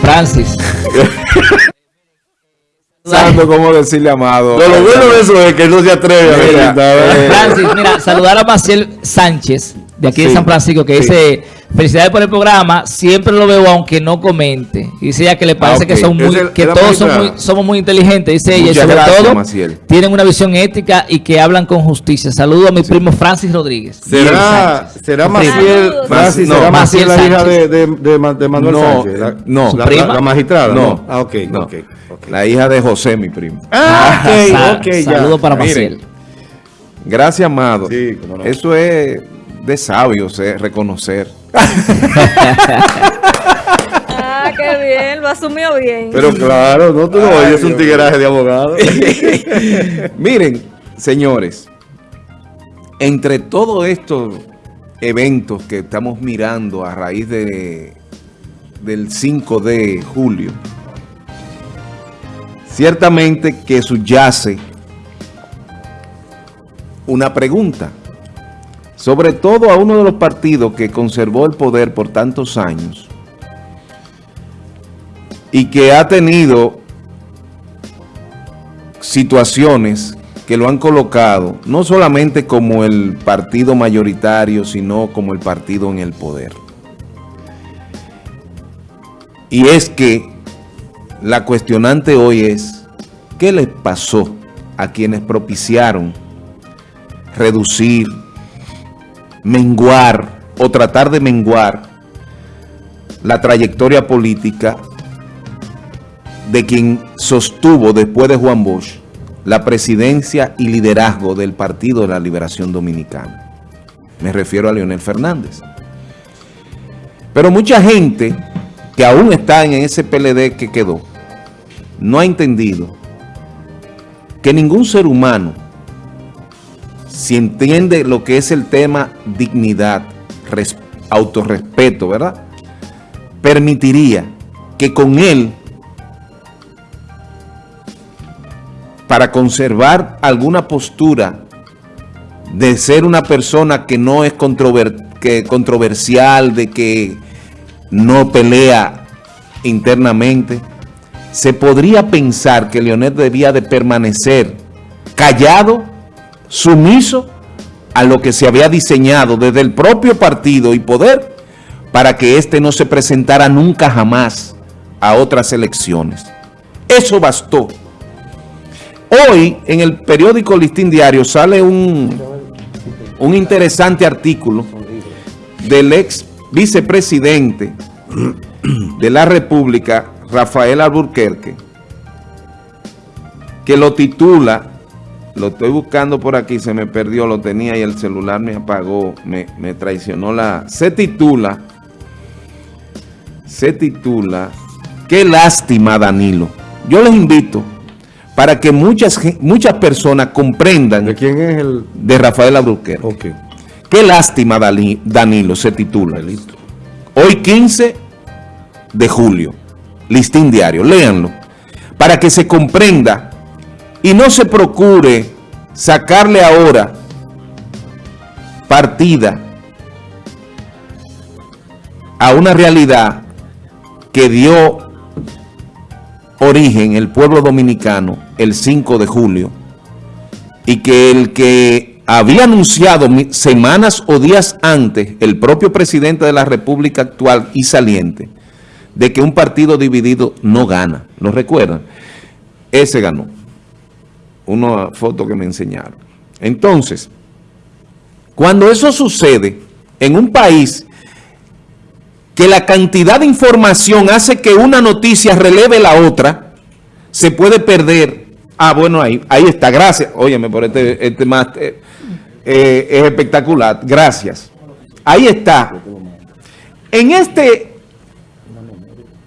Francis. Santo, cómo decirle amado. lo bueno de eso es que no se atreve a ver. Francis, mira, saludar a Maciel Sánchez, de aquí de San Francisco, que dice Felicidades por el programa. Siempre lo veo aunque no comente. Dice ella que le parece ah, que son muy, que todos somos muy inteligentes. Dice ella, y sobre todo tienen una visión ética y que hablan con justicia. Saludo a mi primo Francis Rodríguez. ¿Será, ¿será Maciel, Francis, ¿será Maciel la hija de, de, de, Manuel Sánchez? La, no, la, la, magistrada. No. Ah, ok, no. okay, La hija de José, mi primo. Ah, ok, ok. Saludo para Maciel. Gracias, amado. Sí, no. Eso es de sabios, eh, reconocer ah, qué bien, lo asumió bien. Pero claro, no, tú no oyes un tigueraje de abogado. Miren, señores, entre todos estos eventos que estamos mirando a raíz de, del 5 de julio, ciertamente que subyace una pregunta sobre todo a uno de los partidos que conservó el poder por tantos años y que ha tenido situaciones que lo han colocado no solamente como el partido mayoritario, sino como el partido en el poder. Y es que la cuestionante hoy es, ¿qué les pasó a quienes propiciaron reducir menguar o tratar de menguar la trayectoria política de quien sostuvo después de Juan Bosch la presidencia y liderazgo del Partido de la Liberación Dominicana. Me refiero a Leonel Fernández. Pero mucha gente que aún está en ese PLD que quedó, no ha entendido que ningún ser humano si entiende lo que es el tema dignidad, autorrespeto, ¿verdad? Permitiría que con él, para conservar alguna postura de ser una persona que no es controversial, de que no pelea internamente, se podría pensar que Leonel debía de permanecer callado sumiso a lo que se había diseñado desde el propio partido y poder para que éste no se presentara nunca jamás a otras elecciones. Eso bastó. Hoy en el periódico Listín Diario sale un, un interesante artículo del ex vicepresidente de la República, Rafael Alburquerque, que lo titula lo estoy buscando por aquí, se me perdió, lo tenía y el celular me apagó, me, traicionó la... Se titula, se titula, qué lástima Danilo. Yo les invito para que muchas, muchas personas comprendan... ¿De quién es el...? De Rafael Abruquero. Ok. Qué lástima Danilo se titula. Listo. Hoy 15 de julio. Listín diario. Léanlo. Para que se comprenda y no se procure sacarle ahora partida a una realidad que dio origen el pueblo dominicano el 5 de julio y que el que había anunciado semanas o días antes el propio presidente de la República actual y saliente de que un partido dividido no gana, ¿lo recuerdan? Ese ganó una foto que me enseñaron. Entonces, cuando eso sucede en un país que la cantidad de información hace que una noticia releve la otra, se puede perder. Ah, bueno, ahí, ahí está, gracias. Óyeme, por este, este más eh, eh, es espectacular, gracias. Ahí está. En este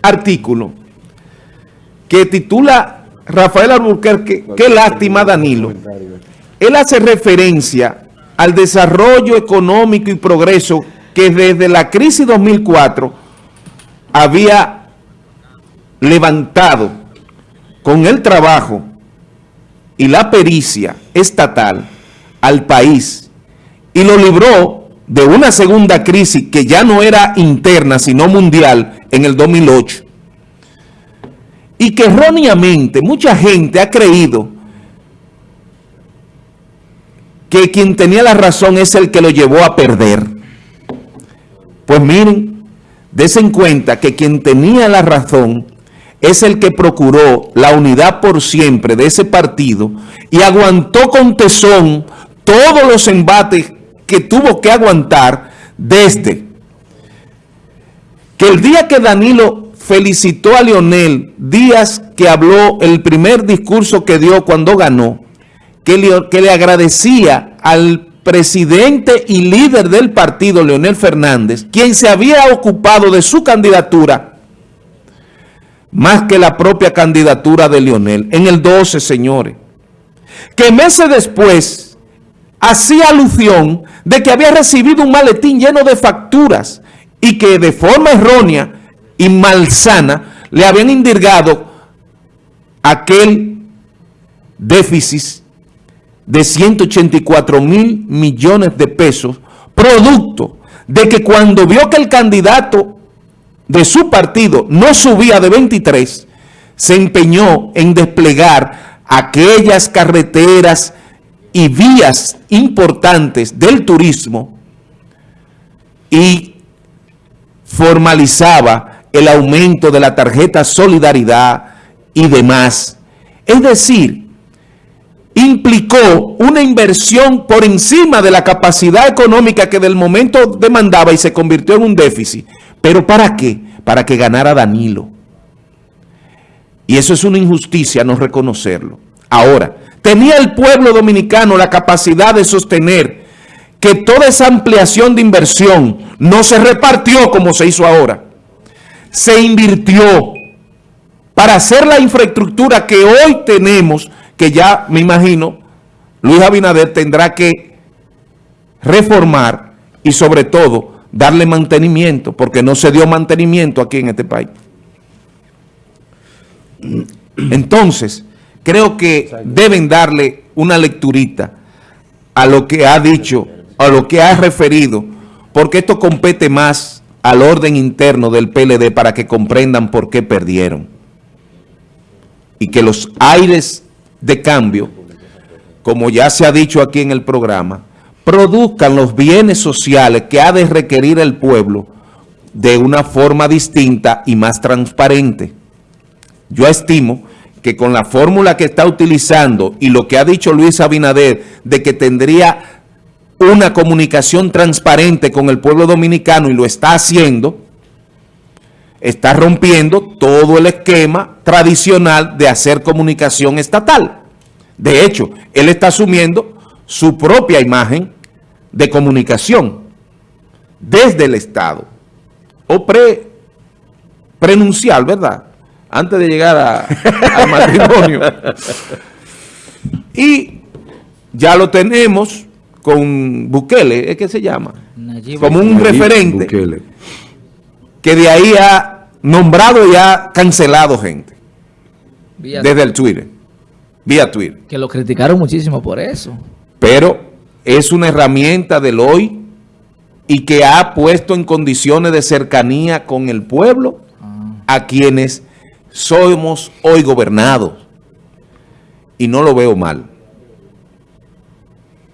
artículo que titula Rafael Alburquerque, qué lástima Danilo. Él hace referencia al desarrollo económico y progreso que desde la crisis 2004 había levantado con el trabajo y la pericia estatal al país y lo libró de una segunda crisis que ya no era interna, sino mundial, en el 2008. Y que erróneamente mucha gente ha creído que quien tenía la razón es el que lo llevó a perder. Pues miren, desen cuenta que quien tenía la razón es el que procuró la unidad por siempre de ese partido y aguantó con tesón todos los embates que tuvo que aguantar desde que el día que Danilo felicitó a Leonel Díaz, que habló el primer discurso que dio cuando ganó, que que le agradecía al presidente y líder del partido, Leonel Fernández, quien se había ocupado de su candidatura más que la propia candidatura de Leonel, en el 12, señores, que meses después hacía alusión de que había recibido un maletín lleno de facturas y que de forma errónea y malsana le habían indirgado aquel déficit de 184 mil millones de pesos, producto de que cuando vio que el candidato de su partido no subía de 23, se empeñó en desplegar aquellas carreteras y vías importantes del turismo y formalizaba el aumento de la tarjeta Solidaridad y demás. Es decir, implicó una inversión por encima de la capacidad económica que del momento demandaba y se convirtió en un déficit. ¿Pero para qué? Para que ganara Danilo. Y eso es una injusticia no reconocerlo. Ahora, ¿tenía el pueblo dominicano la capacidad de sostener que toda esa ampliación de inversión no se repartió como se hizo ahora? Se invirtió para hacer la infraestructura que hoy tenemos, que ya me imagino Luis Abinader tendrá que reformar y sobre todo darle mantenimiento, porque no se dio mantenimiento aquí en este país. Entonces, creo que deben darle una lecturita a lo que ha dicho, a lo que ha referido, porque esto compete más al orden interno del PLD para que comprendan por qué perdieron. Y que los aires de cambio, como ya se ha dicho aquí en el programa, produzcan los bienes sociales que ha de requerir el pueblo de una forma distinta y más transparente. Yo estimo que con la fórmula que está utilizando y lo que ha dicho Luis Abinader de que tendría una comunicación transparente con el pueblo dominicano y lo está haciendo, está rompiendo todo el esquema tradicional de hacer comunicación estatal. De hecho, él está asumiendo su propia imagen de comunicación desde el Estado o pre prenuncial, ¿verdad? Antes de llegar al matrimonio. Y ya lo tenemos con Bukele, ¿es que se llama? Como un referente que de ahí ha nombrado y ha cancelado gente. desde el Twitter. Vía Twitter. Que lo criticaron muchísimo por eso. Pero es una herramienta del hoy y que ha puesto en condiciones de cercanía con el pueblo a quienes somos hoy gobernados. Y no lo veo mal.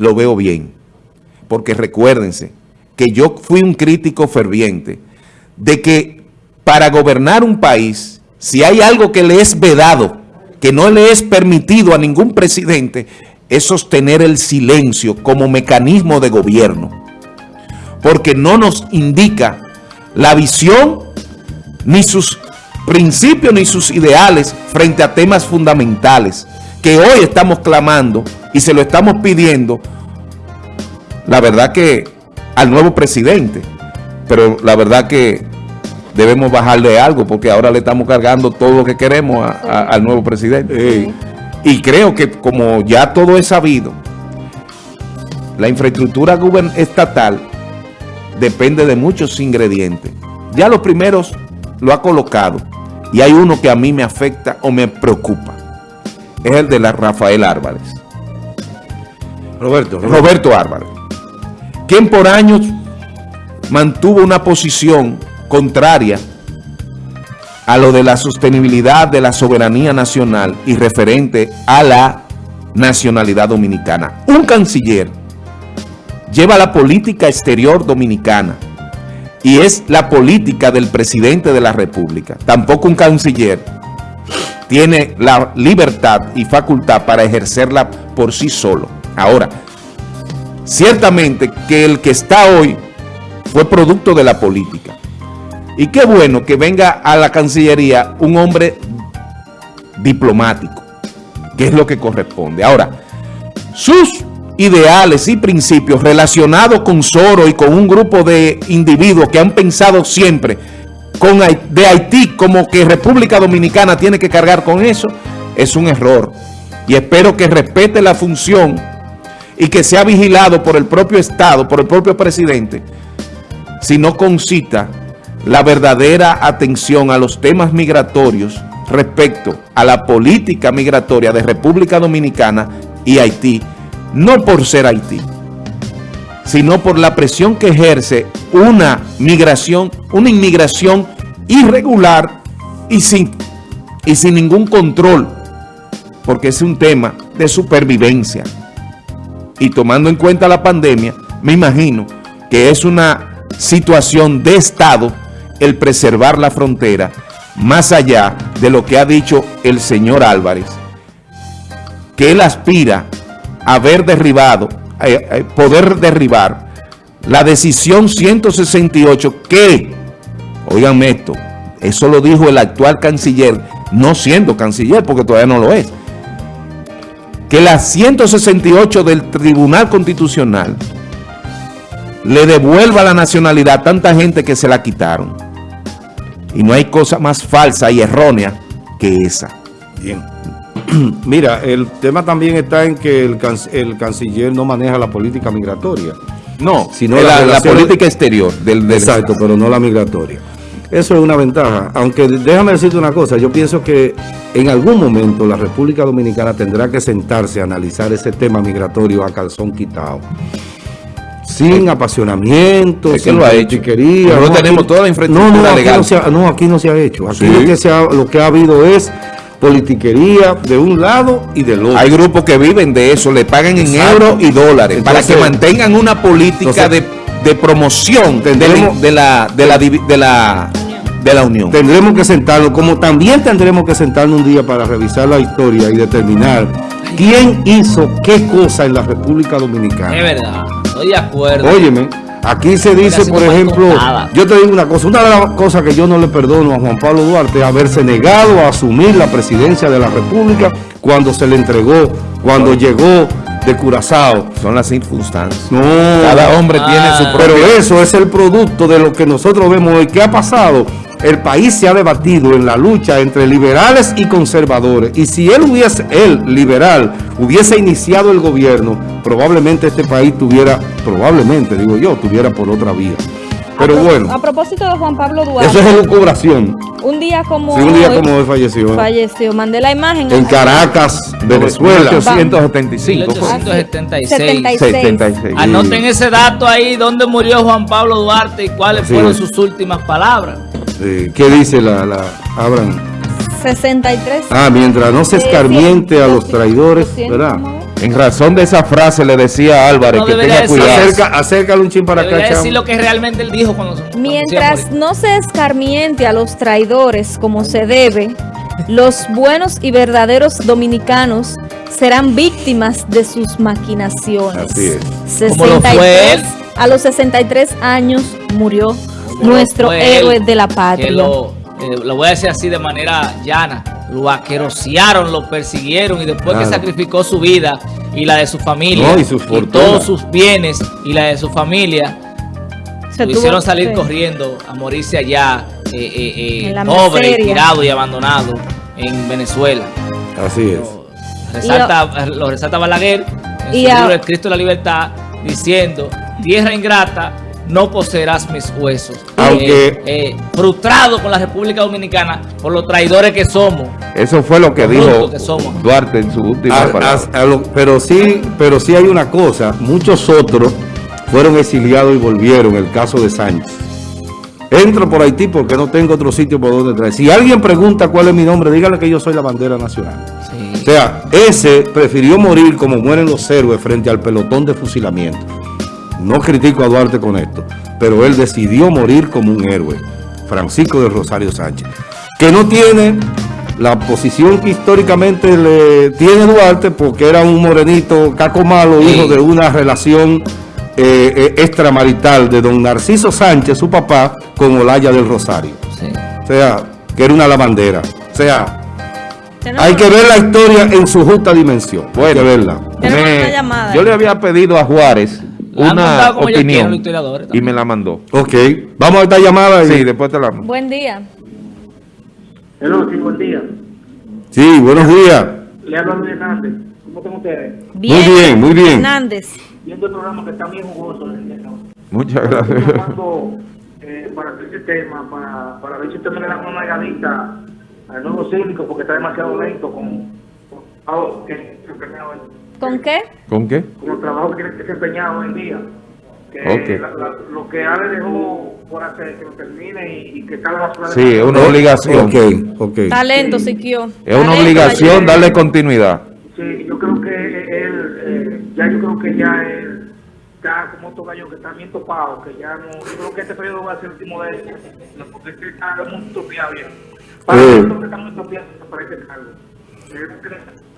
Lo veo bien. Porque recuérdense que yo fui un crítico ferviente de que para gobernar un país, si hay algo que le es vedado, que no le es permitido a ningún presidente, es sostener el silencio como mecanismo de gobierno, porque no nos indica la visión, ni sus principios, ni sus ideales frente a temas fundamentales que hoy estamos clamando y se lo estamos pidiendo, la verdad que al nuevo presidente, pero la verdad que debemos bajarle algo porque ahora le estamos cargando todo lo que queremos al nuevo presidente. Y creo que como ya todo es sabido, la infraestructura estatal depende de muchos ingredientes. Ya los primeros lo ha colocado y hay uno que a mí me afecta o me preocupa. Es el de la Rafael Álvarez. Roberto. Roberto, Roberto Álvarez. Quien por años mantuvo una posición contraria a lo de la sostenibilidad de la soberanía nacional y referente a la nacionalidad dominicana. Un canciller lleva la política exterior dominicana y es la política del presidente de la república. Tampoco un canciller tiene la libertad y facultad para ejercerla por sí solo. Ahora, ciertamente que el que está hoy fue producto de la política. Y qué bueno que venga a la Cancillería un hombre diplomático, que es lo que corresponde. Ahora, sus ideales y principios relacionados con Soro y con un grupo de individuos que han pensado siempre con, de Haití como que República Dominicana tiene que cargar con eso, es un error. Y espero que respete la función y que sea vigilado por el propio Estado, por el propio presidente, si no concita la verdadera atención a los temas migratorios respecto a la política migratoria de República Dominicana y Haití, no por ser Haití, sino por la presión que ejerce una migración, una inmigración irregular y sin, y sin ningún control, porque es un tema de supervivencia. Y tomando en cuenta la pandemia, me imagino que es una situación de Estado el preservar la frontera, más allá de lo que ha dicho el señor Álvarez, que él aspira haber derribado, eh, eh, poder derribar la decisión 168 que, oiganme esto, eso lo dijo el actual canciller, no siendo canciller porque todavía no lo es, que la 168 del Tribunal Constitucional le devuelva la nacionalidad a tanta gente que se la quitaron. Y no hay cosa más falsa y errónea que esa. Bien. Mira, el tema también está en que el, canciller no maneja la política migratoria. No, sino la, política exterior. Del, exacto, pero no la migratoria. Eso es una ventaja. Aunque déjame decirte una cosa, yo pienso que en algún momento la República Dominicana tendrá que sentarse a analizar ese tema migratorio a calzón quitado. Sin apasionamiento, sin lo ha hecho. no, tenemos toda la infraestructura legal. no, aquí no se ha hecho. Aquí lo que ha habido es politiquería de un lado y del otro. Hay grupos que viven de eso, le pagan en euros y dólares para que mantengan una política de, promoción de, la, de, la, de, la, de la Unión. Tendremos que sentarnos, como también tendremos que sentarnos un día para revisar la historia y determinar quién hizo qué cosa en la República Dominicana. Es verdad, estoy de acuerdo. Óyeme. Aquí se dice, por ejemplo, yo te digo una cosa, una de las cosas que yo no le perdono a Juan Pablo Duarte es haberse negado a asumir la presidencia de la República cuando se le entregó, cuando llegó de Curazao. Son las circunstancias. No. Cada hombre tiene su propio... Pero eso es el producto de lo que nosotros vemos hoy. ¿Qué ha pasado? el país se ha debatido en la lucha entre liberales y conservadores. Y si él hubiese, él, liberal, hubiese iniciado el gobierno, probablemente este país tuviera, probablemente, digo yo, tuviera por otra vía. Pero bueno. A propósito de Juan Pablo Duarte. Eso es elucubración. Un día como sí, un día como hoy falleció. Falleció. Mandé la imagen. En Caracas, Venezuela. 1875. 1876. 76. Anoten ese dato ahí, dónde murió Juan Pablo Duarte y cuáles fueron sus últimas palabras. ¿Qué dice la, la Abraham? 63. Ah, mientras no se escarmiente a los traidores, ¿verdad? En razón de esa frase le decía a Álvarez que tenga cuidado. Acerca, acércale un chin para acá, decir lo que realmente él dijo cuando, Mientras no se escarmiente a los traidores como se debe, los buenos y verdaderos dominicanos serán víctimas de sus maquinaciones. Así es. 63, a los 63 años murió nuestro héroe de la patria. Eh, lo, voy a decir así de manera llana. Lo aquerosearon, lo persiguieron y después que sacrificó su vida y la de su familia y, todos sus bienes y la de su familia, Se lo hicieron salir corriendo a morirse allá, eh, eh, eh pobre, tirado y abandonado en Venezuela. Así es. Resalta, lo resalta Balaguer en su libro El Cristo de la Libertad, diciendo, tierra ingrata, no poseerás mis huesos. Aunque eh, eh, frustrado con la República Dominicana por los traidores que somos. Eso fue lo que dijo Duarte en su última palabra. pero sí, pero sí hay una cosa, muchos otros fueron exiliados y volvieron, el caso de Sánchez. Entro por Haití porque no tengo otro sitio por donde traer. Si alguien pregunta cuál es mi nombre, dígale que yo soy la bandera nacional. Sí. O sea, ese prefirió morir como mueren los héroes frente al pelotón de fusilamiento. No critico a Duarte con esto, pero él decidió morir como un héroe. Francisco de Rosario Sánchez. Que no tiene la posición que históricamente le tiene Duarte porque era un morenito caco malo, Sí. hijo de una relación eh, eh, extramarital de don Narciso Sánchez, su papá, con Olaya del Rosario. Sí. O sea, que era una lavandera. O sea, hay que ver la historia en su justa dimensión. Hay que verla. Yo le había pedido a Juárez una opinión y me la mandó. Ok, vamos a esta llamada. y- Sí, después te la mando. Buen día. Hello, sí, buen día. Sí, buenos días. Le hablo a Luis Hernández. ¿Cómo están ustedes? bien, muy bien. Hernández. Viendo el programa que está bien jugoso. Muchas Estoy gracias. llamando eh, para hacer este tema, para, para ver si usted me le da una llamadita al nuevo cívico, porque está demasiado lento con, con, en- ¿Con qué? ¿Con qué? con el trabajo que tiene desempeñado hoy en día. Que Ok. la- la- lo que Ale dejó por hacer, que lo termine y, y que está la basura. Sí, es una obligación. Ok, ok. Talento, Siquio. Es una obligación darle continuidad. Sí, yo creo que él, eh, ya yo creo que ya él está como otro gallo que está bien topado, que ya no, yo creo que este periodo va a ser el último de él, no, porque es que está muy utopiado ya. Para Sí. creo que está muy este cargo.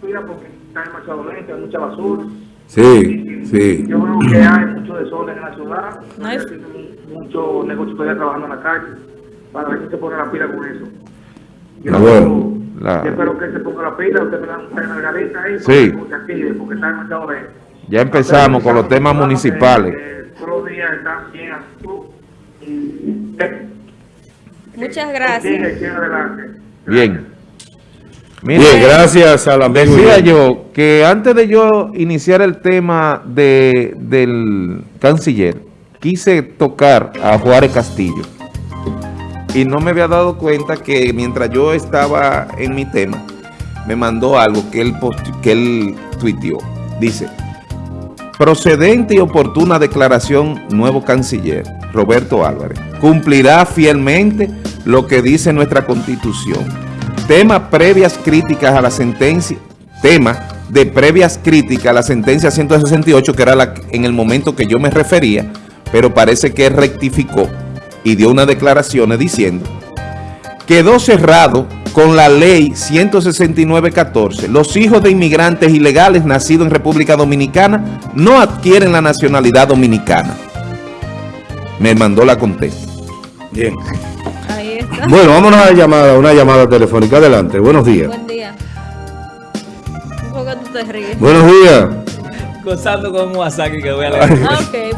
Cuida porque está demasiado lento, hay mucha basura. Sí, sí. Yo creo que hay mucho desorden en la ciudad, No hay es- mucho negocio todavía trabajando en la calle, para ver si se pone la pila con eso. Yo, Ah, bueno. La- yo espero que se ponga la pila, usted me da una margarita ahí, Sí. porque, active, porque está demasiado lento. Ya empezamos con los temas municipales. Eh, todos los días están bien Muchas gracias. Bien. Bien, gracias amigo. Decía yo que antes de yo iniciar el tema de, del canciller, quise tocar a Juárez Castillo. Y no me había dado cuenta que mientras yo estaba en mi tema, me mandó algo que él, que él tuiteó. Dice, procedente y oportuna declaración nuevo canciller, Roberto Álvarez, cumplirá fielmente lo que dice nuestra constitución. Tema previas críticas a la sentencia, tema de previas críticas a la sentencia 168, que era en el momento que yo me refería, pero parece que rectificó y dio unas declaraciones diciendo quedó cerrado con la ley 169.14. Los hijos de inmigrantes ilegales nacidos en República Dominicana no adquieren la nacionalidad dominicana. Me mandó la contesta. Bien. Bueno, vámonos a la llamada, una llamada telefónica. Adelante, buenos días. Buen día. ¿Por qué tú te ríes? Buenos días. Gozando con un Wasaki que voy a leer. Ah, ok.